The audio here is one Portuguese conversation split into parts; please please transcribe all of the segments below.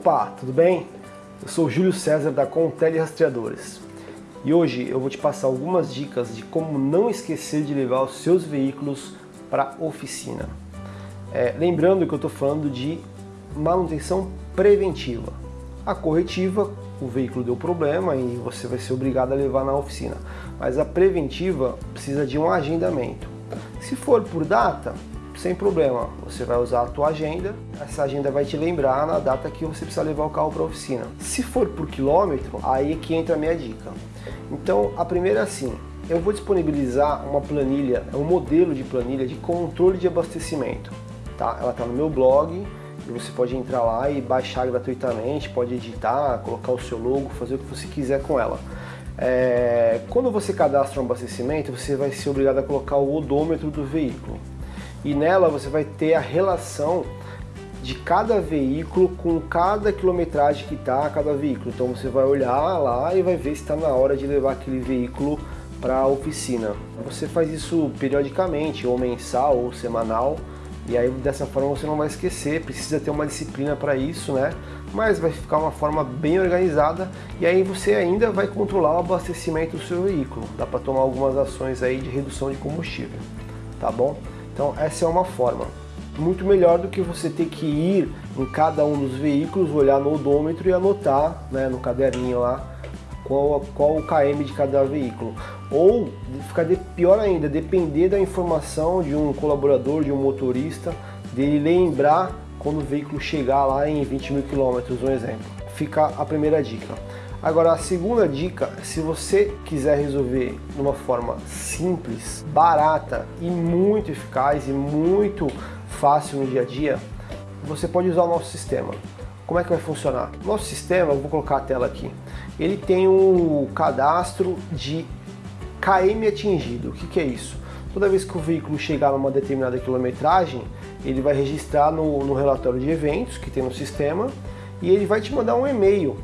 Opa, tudo bem? Eu sou Júlio César da Contele Rastreadores e hoje eu vou te passar algumas dicas de como não esquecer de levar os seus veículos para oficina. É, lembrando que eu estou falando de manutenção preventiva. A corretiva, o veículo deu problema e você vai ser obrigado a levar na oficina. Mas a preventiva precisa de um agendamento. Se for por data, sem problema, você vai usar a tua agenda, essa agenda vai te lembrar na data que você precisa levar o carro para a oficina. Se for por quilômetro, aí é que entra a minha dica. Então, a primeira é assim, eu vou disponibilizar uma planilha, um modelo de planilha de controle de abastecimento. Tá? Ela está no meu blog, e você pode entrar lá e baixar gratuitamente, pode editar, colocar o seu logo, fazer o que você quiser com ela. É, quando você cadastra um abastecimento, você vai ser obrigado a colocar o odômetro do veículo e nela você vai ter a relação de cada veículo com cada quilometragem que está cada veículo. Então você vai olhar lá e vai ver se está na hora de levar aquele veículo para a oficina. Você faz isso periodicamente, ou mensal, ou semanal, e aí dessa forma você não vai esquecer, precisa ter uma disciplina para isso, né? Mas vai ficar uma forma bem organizada e aí você ainda vai controlar o abastecimento do seu veículo. Dá para tomar algumas ações aí de redução de combustível, tá bom? Então essa é uma forma. Muito melhor do que você ter que ir em cada um dos veículos, olhar no odômetro e anotar né, no caderninho lá qual, qual o KM de cada veículo. Ou, ficar de, pior ainda, depender da informação de um colaborador, de um motorista, dele lembrar quando o veículo chegar lá em 20 mil quilômetros, um exemplo. Fica a primeira dica. Agora, a segunda dica, se você quiser resolver de uma forma simples, barata e muito eficaz e muito fácil no dia a dia, você pode usar o nosso sistema. Como é que vai funcionar? Nosso sistema, vou colocar a tela aqui, ele tem um cadastro de KM atingido. O que, que é isso? Toda vez que o veículo chegar numa determinada quilometragem, ele vai registrar no, no relatório de eventos que tem no sistema e ele vai te mandar um e-mail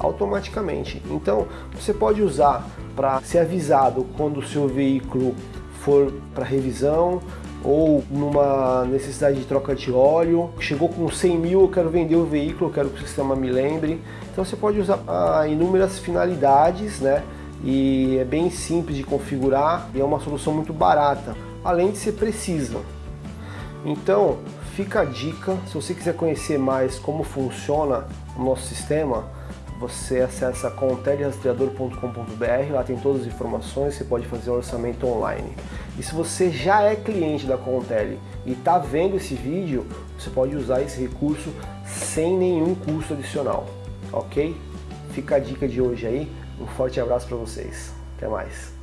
automaticamente. Então você pode usar para ser avisado quando o seu veículo for para revisão ou numa necessidade de troca de óleo, chegou com 100 mil, eu quero vender o veículo, eu quero que o sistema me lembre. Então você pode usar para inúmeras finalidades, né? E é bem simples de configurar e é uma solução muito barata, além de ser precisa. Então, fica a dica, se você quiser conhecer mais como funciona o nosso sistema, você acessa contelrastreador.com.br, lá tem todas as informações, você pode fazer orçamento online. E se você já é cliente da Contele e está vendo esse vídeo, você pode usar esse recurso sem nenhum custo adicional, ok? Fica a dica de hoje aí, um forte abraço para vocês, até mais!